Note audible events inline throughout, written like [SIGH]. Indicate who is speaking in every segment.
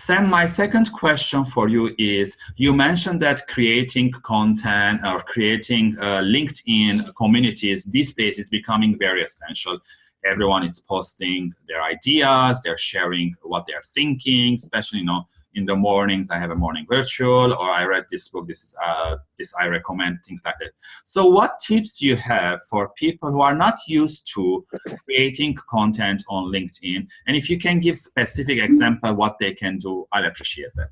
Speaker 1: Sam, my second question for you is, you mentioned that creating content or creating uh, LinkedIn communities these days is becoming very essential. Everyone is posting their ideas, they're sharing what they're thinking, especially, you know, in the mornings I have a morning virtual or I read this book, this is uh, this I recommend, things like that. So what tips you have for people who are not used to creating content on LinkedIn? And if you can give specific example what they can do, I'll appreciate that.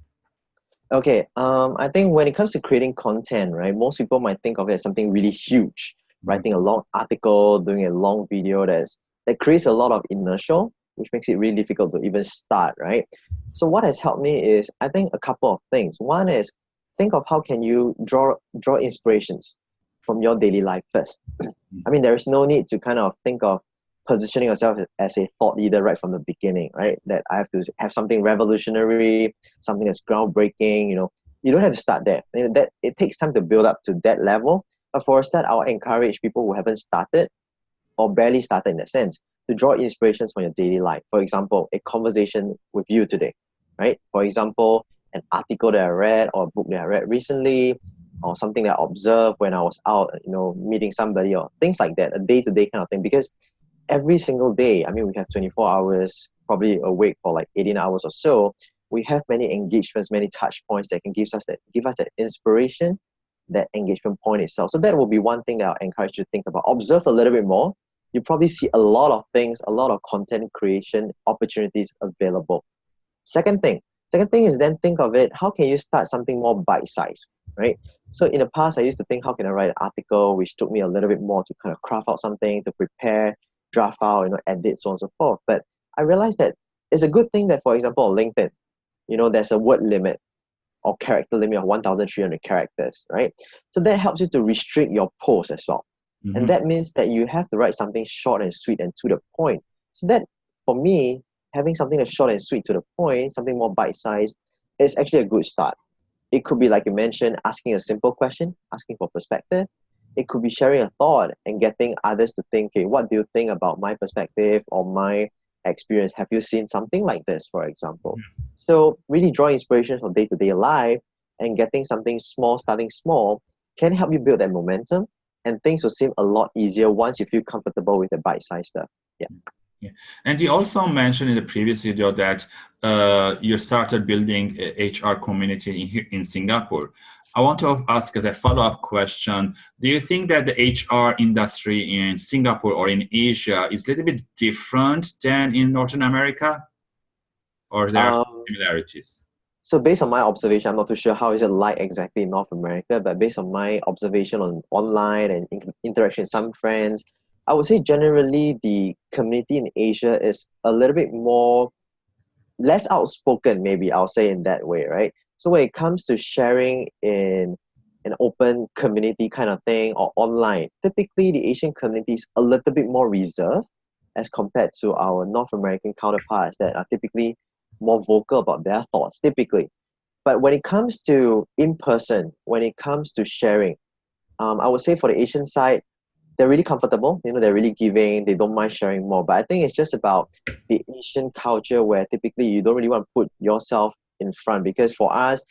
Speaker 2: Okay, um, I think when it comes to creating content, right, most people might think of it as something really huge, mm-hmm. writing a long article, doing a long video that's that creates a lot of inertia which makes it really difficult to even start, right? So what has helped me is I think a couple of things. One is think of how can you draw draw inspirations from your daily life first. [CLEARS THROAT] I mean, there is no need to kind of think of positioning yourself as a thought leader right from the beginning, right? That I have to have something revolutionary, something that's groundbreaking. You know, you don't have to start there. that it takes time to build up to that level. But for a start, I'll encourage people who haven't started or barely started in that sense to draw inspirations from your daily life. For example, a conversation with you today, right? For example, an article that I read or a book that I read recently or something that I observed when I was out, you know, meeting somebody or things like that, a day-to-day kind of thing. Because every single day, I mean, we have 24 hours, probably awake for like 18 hours or so. We have many engagements, many touch points that can give us that give us that inspiration, that engagement point itself. So that will be one thing that I'll encourage you to think about. Observe a little bit more you probably see a lot of things, a lot of content creation opportunities available. Second thing, second thing is then think of it, how can you start something more bite-sized, right? So in the past, I used to think, how can I write an article, which took me a little bit more to kind of craft out something, to prepare, draft out, you know, edit, so on and so forth. But I realized that it's a good thing that, for example, LinkedIn, you know, there's a word limit or character limit of 1,300 characters, right? So that helps you to restrict your post as well. Mm-hmm. And that means that you have to write something short and sweet and to the point. So that, for me, having something that's short and sweet to the point, something more bite-sized, is actually a good start. It could be, like you mentioned, asking a simple question, asking for perspective. It could be sharing a thought and getting others to think, okay, what do you think about my perspective or my experience? Have you seen something like this, for example? Mm-hmm. So really draw inspiration from day-to-day life and getting something small, starting small, can help you build that momentum and things will seem a lot easier once you feel comfortable with the bite-sized stuff. Yeah.
Speaker 1: Yeah. And you also mentioned in the previous video that uh, you started building a HR community in, in Singapore. I want to ask as a follow-up question, do you think that the HR industry in Singapore or in Asia is a little bit different than in Northern America? Or there are um, similarities?
Speaker 2: So based on my observation, I'm not too sure how is it like exactly in North America, but based on my observation on online and in interaction with some friends, I would say generally the community in Asia is a little bit more less outspoken, maybe I'll say in that way, right? So when it comes to sharing in an open community kind of thing or online, typically the Asian community is a little bit more reserved as compared to our North American counterparts that are typically more vocal about their thoughts typically. But when it comes to in person, when it comes to sharing, um, I would say for the Asian side, they're really comfortable. You know, they're really giving. They don't mind sharing more. But I think it's just about the Asian culture where typically you don't really want to put yourself in front because for us,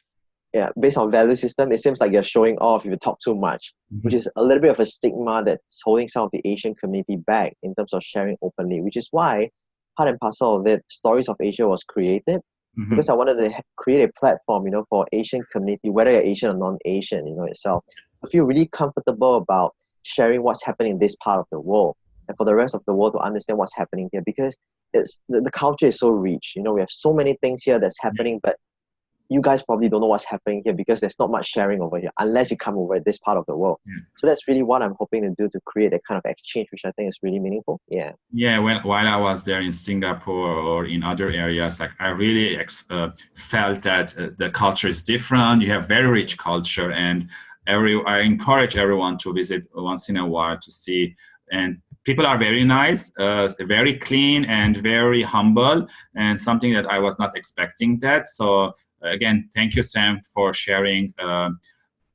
Speaker 2: yeah, based on value system, it seems like you're showing off if you talk too much, mm-hmm. which is a little bit of a stigma that's holding some of the Asian community back in terms of sharing openly. Which is why part and parcel of it, Stories of Asia was created mm-hmm. because I wanted to create a platform, you know, for Asian community, whether you're Asian or non-Asian, you know, itself. I feel really comfortable about sharing what's happening in this part of the world and for the rest of the world to understand what's happening here because it's the, the culture is so rich. You know, we have so many things here that's happening, but you guys probably don't know what's happening here because there's not much sharing over here unless you come over this part of the world. Yeah. So that's really what I'm hoping to do to create a kind of exchange, which I think is really meaningful. Yeah.
Speaker 1: Yeah. When, while I was there in Singapore or in other areas, like I really uh, felt that uh, the culture is different. You have very rich culture, and every I encourage everyone to visit once in a while to see and people are very nice, uh, very clean and very humble and something that I was not expecting that. So again, thank you, Sam, for sharing uh,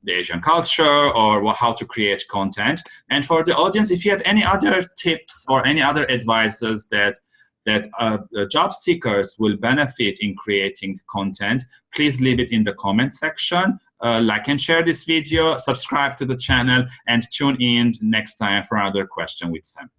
Speaker 1: the Asian culture or how to create content. And for the audience, if you have any other tips or any other advices that that uh, job seekers will benefit in creating content, please leave it in the comment section. Uh, like and share this video, subscribe to the channel, and tune in next time for another question with Sam.